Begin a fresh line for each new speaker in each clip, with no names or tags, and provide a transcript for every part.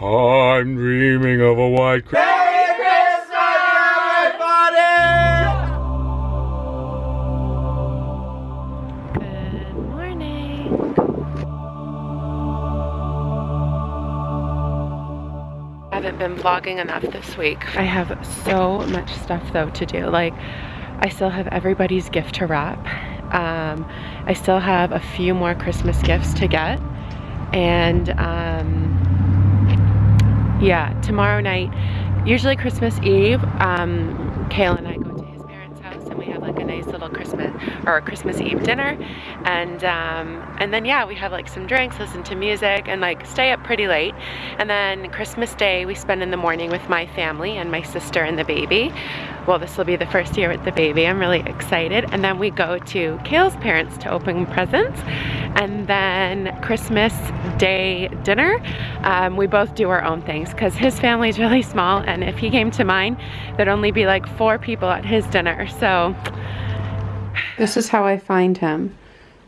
I'm dreaming of a white Christmas.
Merry Christmas, everybody!
Good morning. I haven't been vlogging enough this week. I have so much stuff though to do. Like, I still have everybody's gift to wrap. Um, I still have a few more Christmas gifts to get. And um, yeah, tomorrow night, usually Christmas Eve, um, Kale and I go to his parents' house and we have little Christmas or Christmas Eve dinner. And um, and then yeah, we have like some drinks, listen to music, and like stay up pretty late. And then Christmas Day we spend in the morning with my family and my sister and the baby. Well, this will be the first year with the baby. I'm really excited. And then we go to Kale's parents to open presents. And then Christmas Day dinner, um, we both do our own things because his family is really small. And if he came to mine, there'd only be like four people at his dinner. So this is how I find him.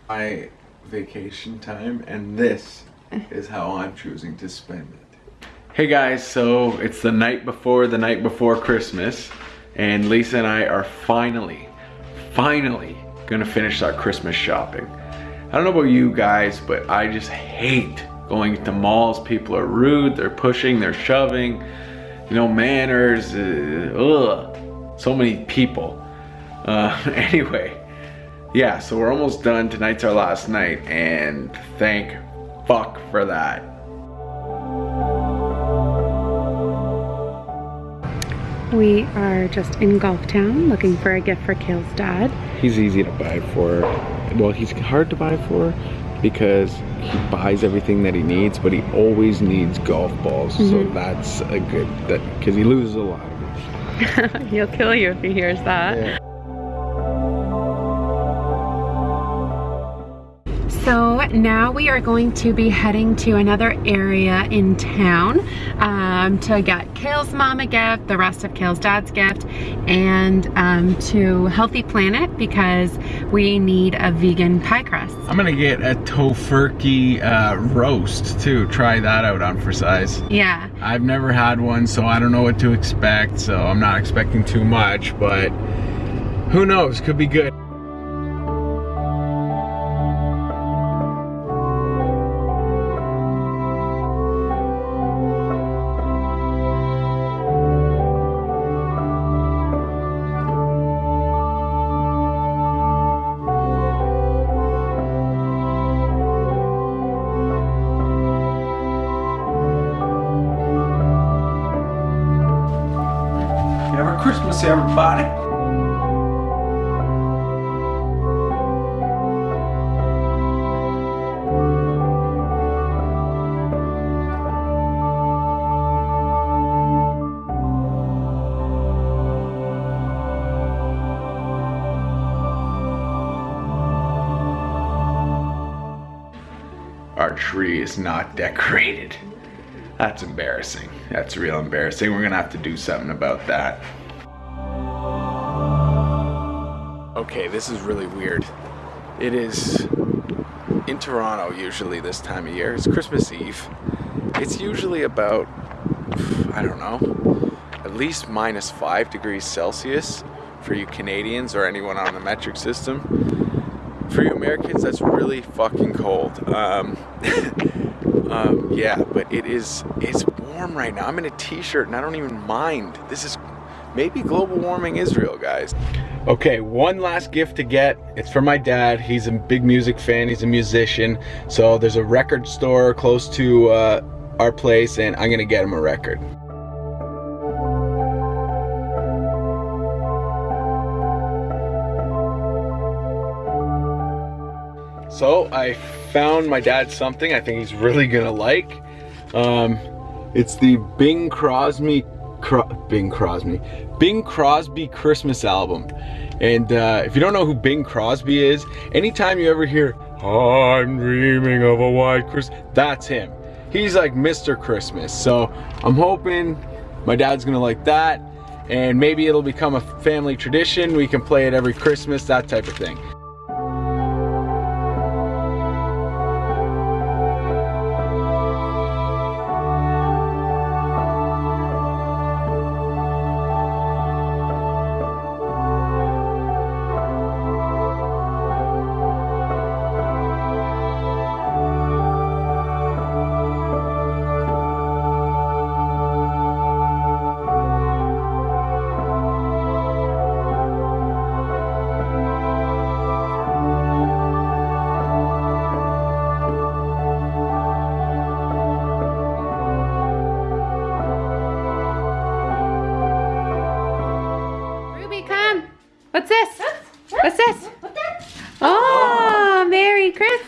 my vacation time and this is how I'm choosing to spend it. Hey guys, so it's the night before the night before Christmas and Lisa and I are finally, finally gonna finish our Christmas shopping. I don't know about you guys, but I just hate going to malls. People are rude, they're pushing, they're shoving, you know, manners, uh, ugh, so many people. Uh, anyway, yeah, so we're almost done. Tonight's our last night, and thank fuck for that.
We are just in Golf Town looking for a gift for Kale's dad.
he's easy to buy for. Well, he's hard to buy for because he buys everything that he needs, but he always needs golf balls. So
Mhm.
that's a good that because he loses a lot of them.
He'll kill you if he hears that. So now we are going to be heading to another area in town um, to get Kale's mom a gift, the rest of Kale's dad's gift, and um, to Healthy Planet because we need a vegan pie crust.
I'm gonna get a tofurkey uh, roast too. Try that out on for size.
Yeah,
I've never had one, so I don't know what to expect. So I'm not expecting too much, but who knows? Could be good. Everybody. Our tree is not decorated. That's embarrassing. That's real embarrassing. We're gonna have to do something about that. Okay, this is really weird. It is in Toronto usually this time of year. It's Christmas Eve. It's usually about, I don't know, at least minus five degrees Celsius for you Canadians or anyone on the metric system. For you Americans, that's really fucking cold. Um, um, yeah, but it is, it's warm right now. I'm in a t-shirt and I don't even mind. This is maybe global warming is real, guys. Okay, one last gift to get. It's for my dad. He's a big music fan. He's a musician. So there's a record store close to uh, our place and I'm gonna get him a record. So I found my dad something I think he's really gonna like. Um, it's the Bing Crosby, Cro Bing Crosby, Bing Crosby Christmas album. And uh, if you don't know who Bing Crosby is, anytime you ever hear, I'm dreaming of a white Christmas, that's him. He's like Mr. Christmas. So I'm hoping my dad's gonna like that. And maybe it'll become a family tradition. We can play it every Christmas, that type of thing.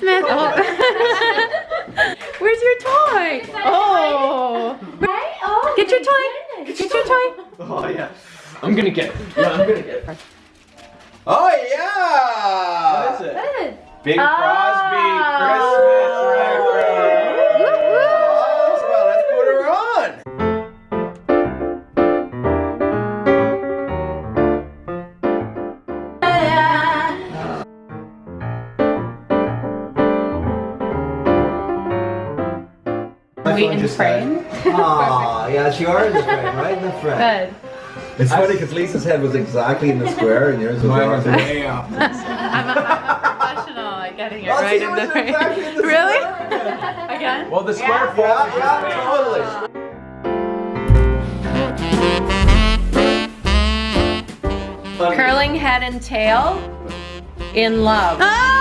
Merry Christmas. Oh. Where's your toy? Oh. oh. Get your toy. Get your toy.
Oh yeah.
I'm gonna get it. Yeah, I'm gonna get it.
Oh yeah.
What is it?
Bing Crosby Christmas
Wait and frame.
Aw, yeah, she are in the frame, right in the front.
Good.
It's funny because Lisa's head was exactly in the square and yours was
Mine was
off.
way off.
I'm a, I'm a professional at getting it
Oh,
right in the
was
frame.
exactly in the
Really?
square.
Again?
Well, the square
Yeah, yeah, totally.
Curling head and tail in love.
curls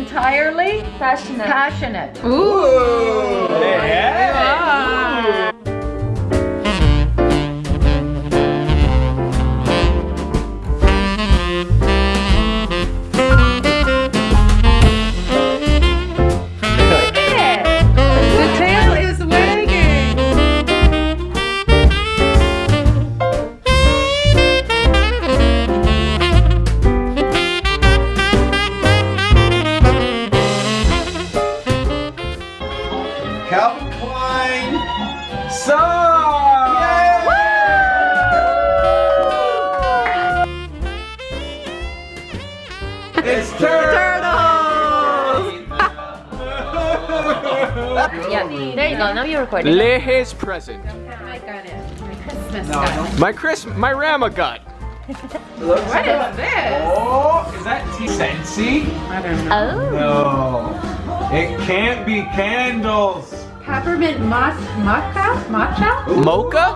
entirely. Passionate. Passionate.
Ooh.
Yeah. Calvin Klein.
So.
It's turtle.
Yeah, there you go. Now you're recording.
Lehe's present.
I got it. My Christmas stuff.
My Chris, my Rama gut.
What is this?
Oh, is that tea scentsy?
I don't know.
Oh.
No. It can't be candles.
Peppermint moch matcha? Matcha?
Mocha?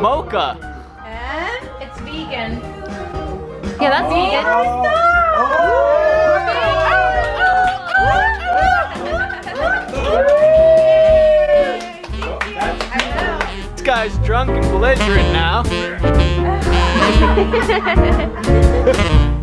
Mocha.
And it's vegan.
Yeah, that's oh, vegan. Oh.
This guy's drunk and belligerent now.